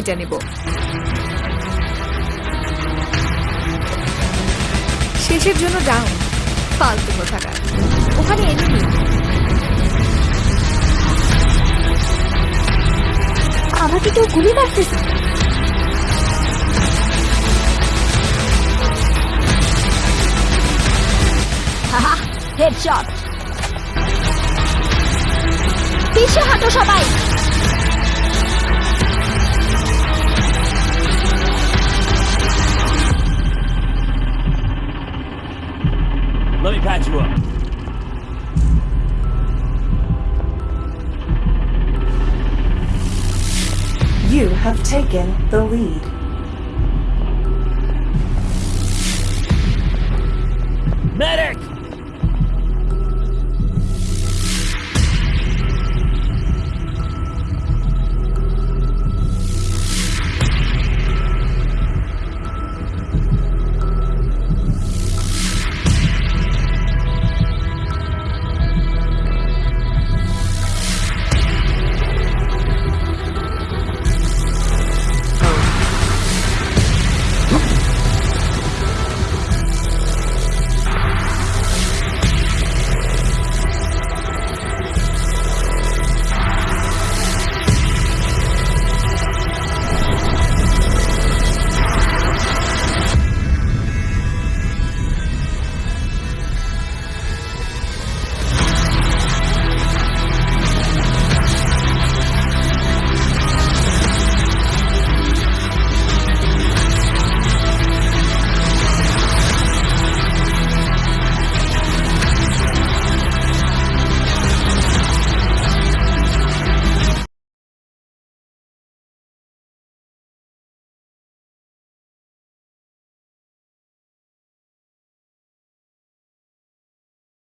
এটা নেব। শেষের জন্য ডাউন ফালতু কোথাকার ওখানে এনিমি আমাকে কেউ গুলি মারতেছে। হেডশট পিছে হাঁটো সবাই। Patch you up. You have taken the lead. Medic!